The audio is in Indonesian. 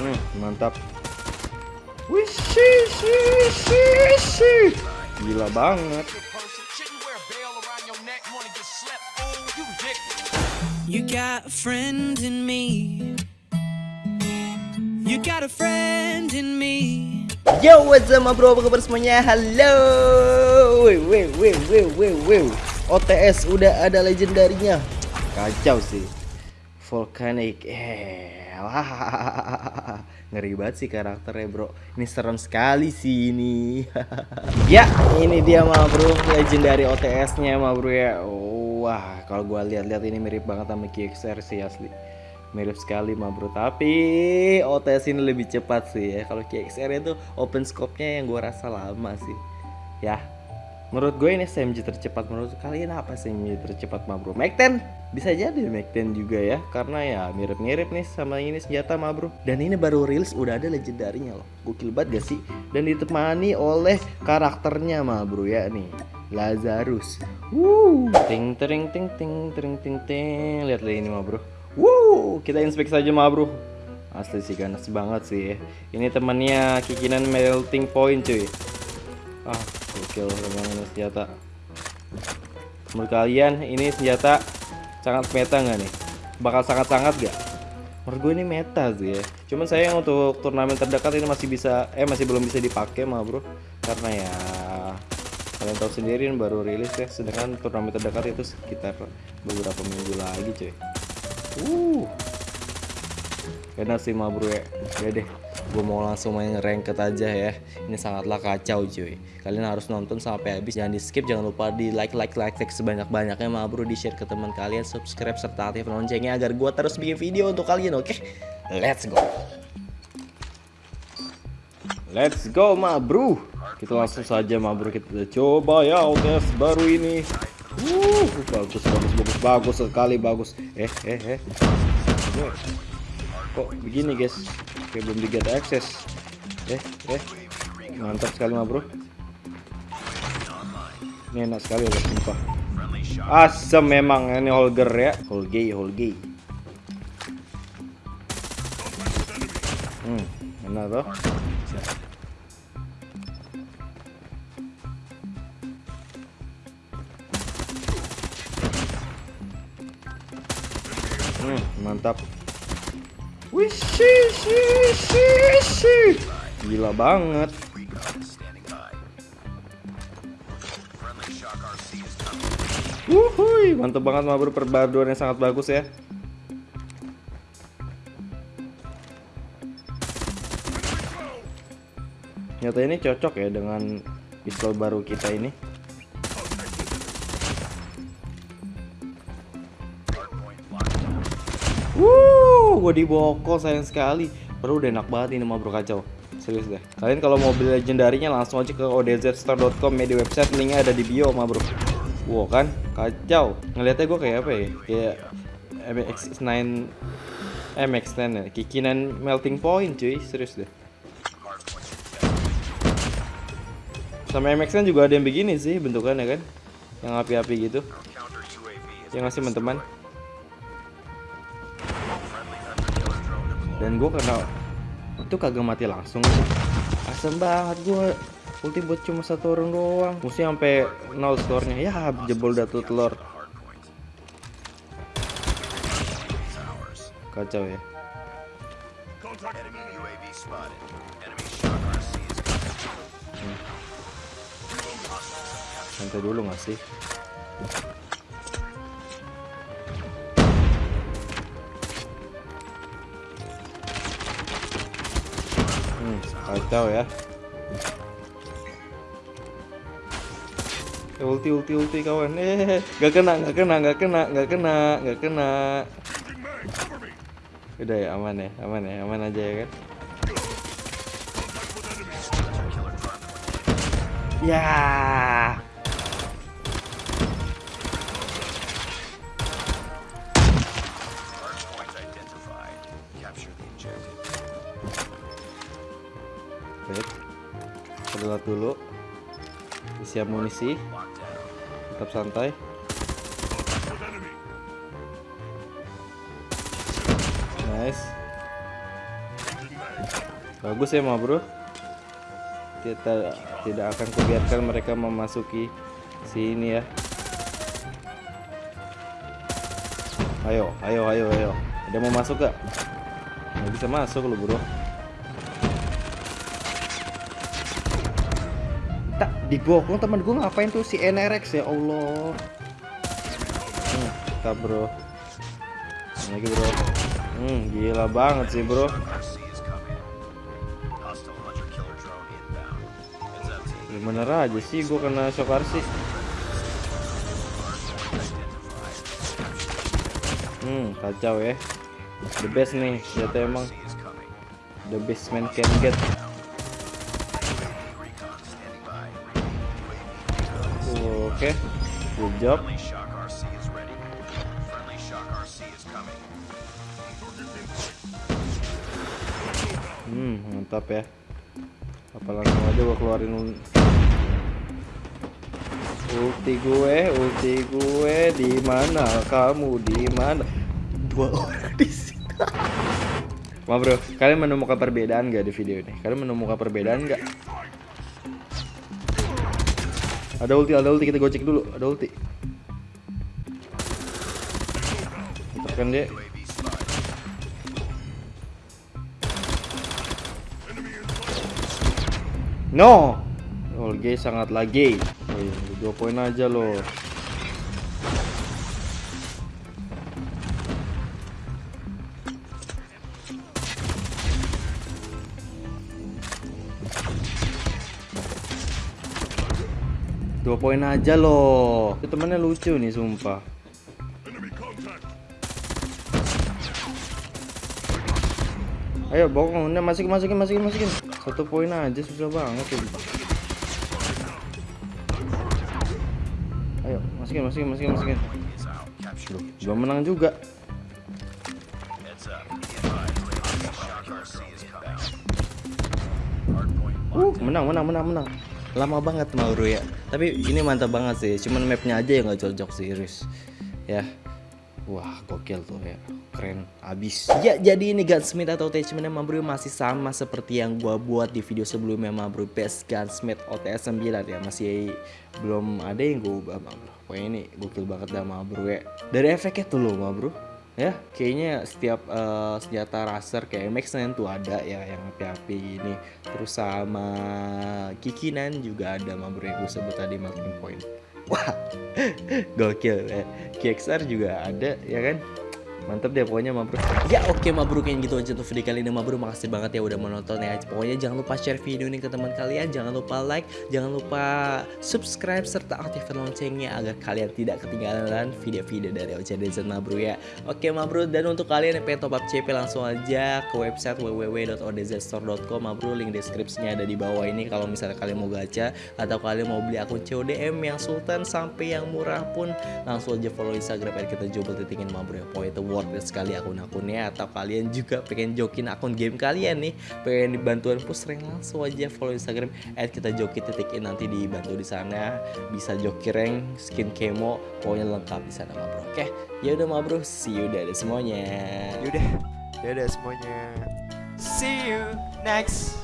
Hmm, mantap. Shi. Gila banget. You got a friend in me. You got a friend in me. Yo, what's up, bro? Apa kabar semuanya? Halo. Wih, wih, wih, wih, wih, wih. OTS udah ada legendarinya. Kacau sih. Volcanic. Eh, wah. Ngeri banget sih karakternya, bro. Ini serem sekali sih ini. ya, ini dia, ma bro. Legendary OTS-nya, ma bro ya. Wah, kalau gua lihat-lihat ini mirip banget sama KXR sih asli mirip sekali mah bro tapi OTS ini lebih cepat sih ya kalau KXR itu open scope-nya yang gue rasa lama sih ya menurut gue ini SMG tercepat. Menurut kalian apa SMG tercepat mah bro Mac 10 bisa jadi Mac 10 juga ya karena ya mirip-mirip nih sama ini senjata mah bro dan ini baru rilis udah ada legendarinya loh. Gokil banget gak sih? Dan ditemani oleh karakternya mah bro ya nih. Lazarus. Wuh, ting ting ting ting ting ting ting. Lihat ini mah bro Wuh, kita inspek saja mah bro Asli sih ganas banget sih ya. Ini temannya kikinan melting point cuy. Ah, gokil memang ini senjata. Menurut kalian ini senjata sangat meta nggak nih? Bakal sangat-sangat gak? Menurut gue ini meta sih ya. Cuman saya untuk turnamen terdekat ini masih bisa Eh masih belum bisa dipakai mah bro. Karena ya kalian tahu sendiri ini baru rilis ya. Sedangkan turnamen terdekat itu sekitar beberapa minggu lagi cuy. Uh. Enak sih mah bro ya. Ya deh gue mau langsung main ranked aja ya. Ini sangatlah kacau cuy. Kalian harus nonton sampai habis. Jangan di skip jangan lupa di like like like like sebanyak banyaknya mah bro di share ke teman kalian. Subscribe serta aktif loncengnya agar gue terus bikin video untuk kalian oke? Okay? let's go. Let's go mah bro. Kita langsung saja mah bro. Kita coba ya OTS baru ini. Uh bagus bagus bagus bagus sekali bagus. Eh eh eh kok begini guys? Kayak belum di get access. Eh eh. Mantap sekali mah bro. Ini enak sekali loh sumpah. Asem memang ini holger ya. Holgay holgay hmm enak tuh Hmm, mantap. Wishi, shi, shi, shi. Gila banget. Wuhui, mantap banget mah bro perbaruan yang sangat bagus ya. Nyata ini cocok ya dengan pistol baru kita ini. Gue dibokol sayang sekali. Baru udah enak banget ini mah bro kacau. Serius deh. Kalian kalau mau beli legendarinya langsung aja ke odzstore.com ya di website linknya ada di bio mah bro. Wow kan, kacau. Ngeliatnya gue kayak apa ya? Kayak MX9 MX10 ya, kikinan melting point cuy, serius deh. Sama MX10 juga ada yang begini sih bentukannya kan, yang api-api gitu. Yang ngasih teman-teman. Dan gue karena itu kagak mati langsung asem banget gue ulti buat cuma satu orang doang. Musuh sampai nol skornya. Ya jebol datu telur. Kacau ya. Hmm. santai dulu gak sih kacau ya. Ulti ulti ulti kawan. Eh gak kena gak kena gak kena gak kena gak kena. Udah ya aman ya aman ya aman aja ya kan? Ya Baik. Sedelat dulu. Isi amunisi. Tetap santai. Nice. Bagus ya, ma bro. Kita tidak akan kubiarkan mereka memasuki sini ya. Ayo, ayo, ayo, ayo. Ada mau masuk gak? Nggak bisa masuk lu bro. Dibokong teman gue ngapain tuh si NRX ya Allah. Hmm, tak bro. Lagi bro. Hmm, gila banget sih bro. Ya bener aja sih gue kena shock RC. Hmm, kacau ya. The best nih, ternyata emang the best man can get. Oke, good job. Hmm, mantap ya. Apa langsung aja gua keluarin ul- ulti gue, ulti gue di mana? Kamu di mana? Dua orang di sini. Ma bro, kalian menemukan perbedaan gak di video ini? Kalian menemukan perbedaan gak? Ada ulti, ada ulti kita gocek dulu. Ada ulti. Tekan dia. No. Olge sangat lagi. Oh, iya, dua poin aja loh. Dua poin aja loh. Itu temennya lucu nih sumpah. Ayo bokong, udah masukin masukin masukin masukin. Satu poin aja susah banget tuh. Ayo masukin masukin masukin masukin. Loh, menang juga. Uh, menang menang menang menang. Lama banget Mauro ya. Tapi ini mantap banget sih. Cuman mapnya aja yang nggak cocok sih, Riz. Ya. Wah, gokil tuh ya. Keren abis. Ya, jadi ini gunsmith atau attachment Mabro masih sama seperti yang gua buat di video sebelumnya Mabro Best Gunsmith OTS 9 ya. Masih belum ada yang gua ubah Mabro. Pokoknya ini gokil banget dah Mabro ya. Dari efeknya tuh loh Mabro. Ya, kayaknya setiap eh, senjata racer kayak MX9 tuh ada ya yang api-api ini. Terus sama Kikinan juga ada Mabro yang gue sebut tadi marking point. Wah, gokil ya. KXR juga ada ya kan. Mantap deh pokoknya Mabro. Ya oke Mabro kayak gitu aja tuh video kali ini Mabro. Makasih banget ya udah menonton ya. Pokoknya jangan lupa share video ini ke teman kalian. Jangan lupa like, jangan lupa subscribe serta aktifkan loncengnya agar kalian tidak ketinggalan video-video dari OCDZ Mabro ya. Oke Mabro dan untuk kalian yang pengen top up CP langsung aja ke website www.odzstore.com Mabro link deskripsinya ada di bawah ini kalau misalnya kalian mau gacha atau kalian mau beli akun CODM yang sultan sampai yang murah pun langsung aja follow Instagram kita jobel titingin Mabro ya. Pokoknya itu worth it sekali akun-akunnya atau kalian juga pengen jokin akun game kalian nih pengen dibantuan push rank langsung aja follow Instagram at kita joki titikin nanti dibantu di sana bisa joki rank skin kemo pokoknya lengkap di sana bro oke? Ya udah ma bro see you deh semuanya. Yaudah, dadah semuanya. See you next